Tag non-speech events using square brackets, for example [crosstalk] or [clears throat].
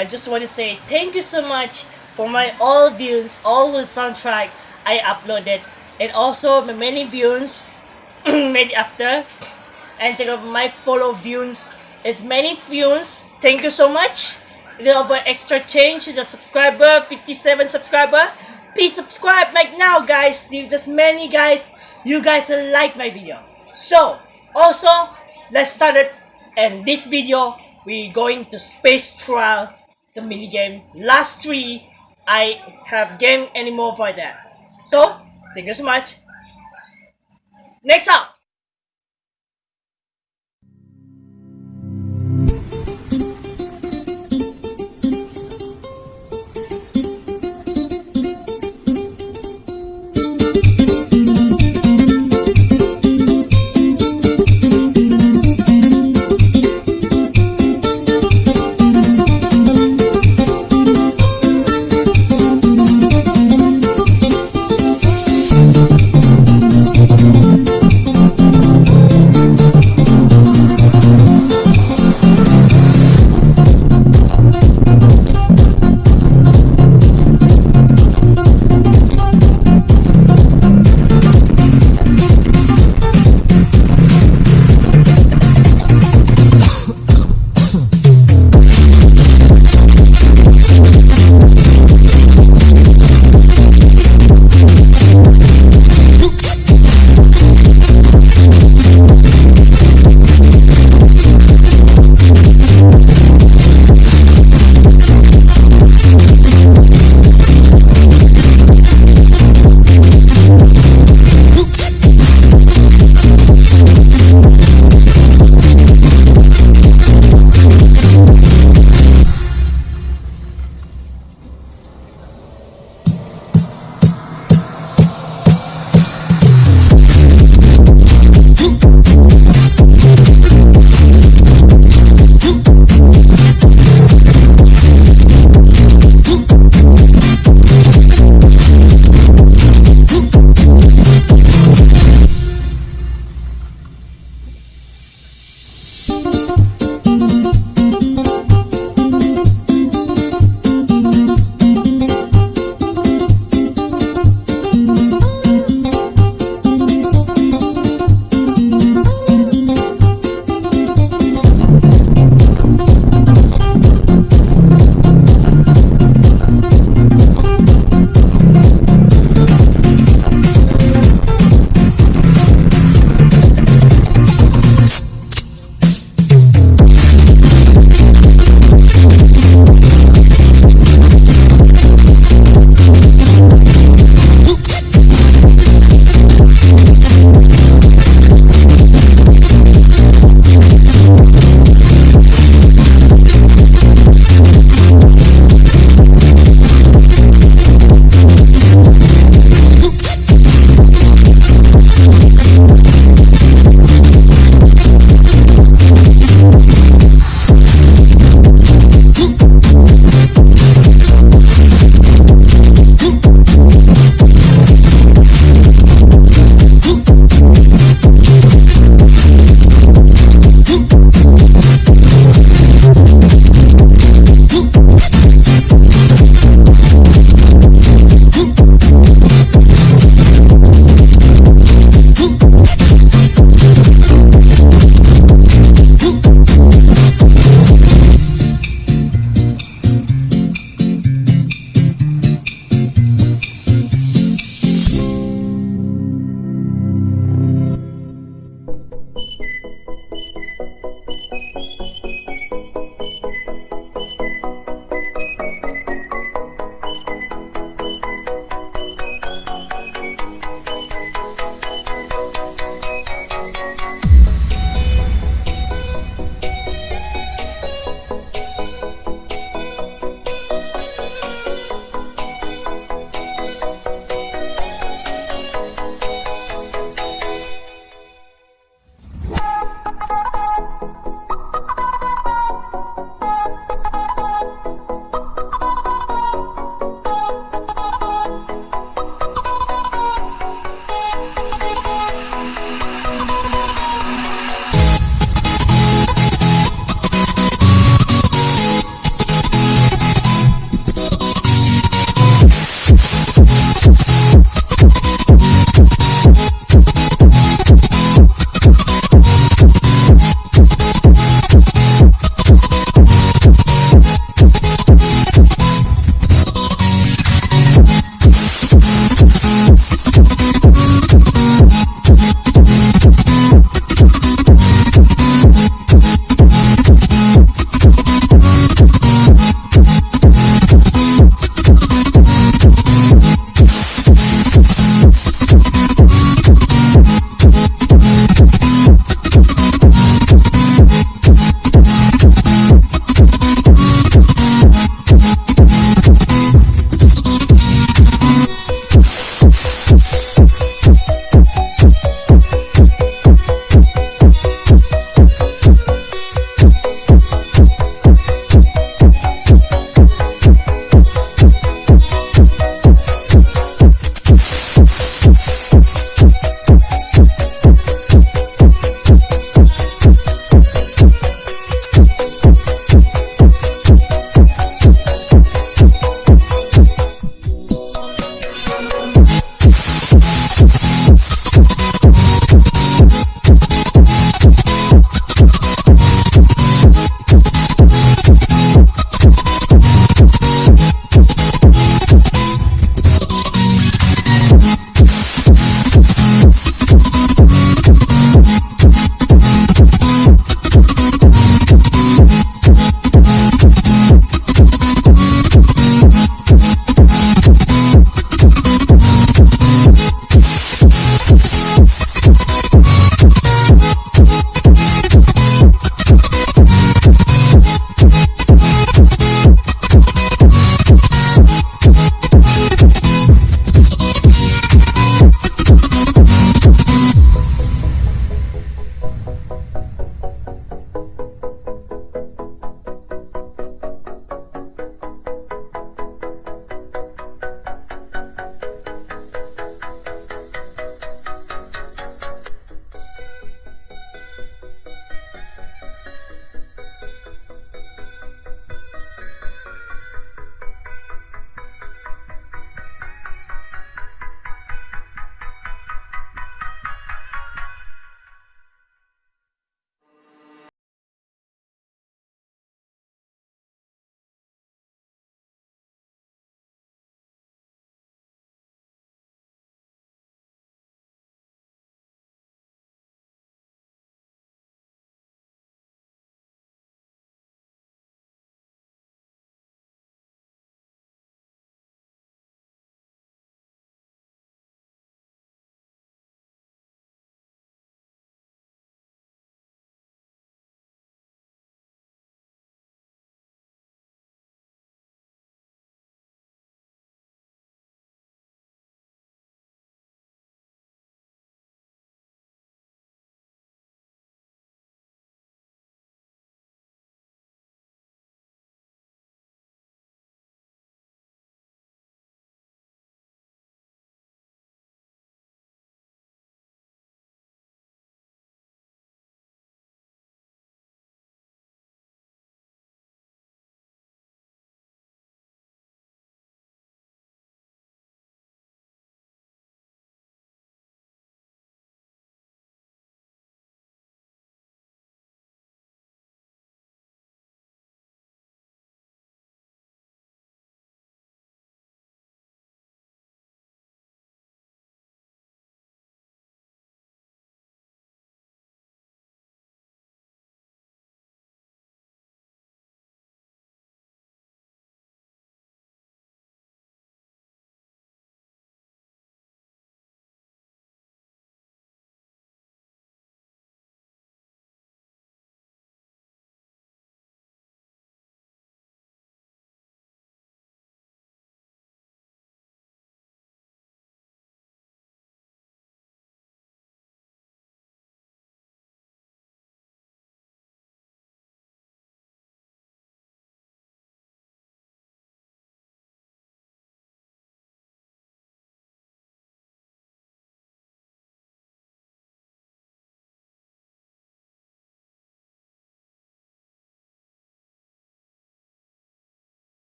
I just want to say thank you so much for my all views, all the soundtrack I uploaded, and also my many views [clears throat] made after. And check out my follow views. It's many views. Thank you so much. A little bit extra change to the subscriber, 57 subscriber. Please subscribe right now, guys. There's many guys. You guys like my video. So, also, let's start it. And this video, we going to space trial the mini game. Last three, I have game anymore for that. So, thank you so much. Next up.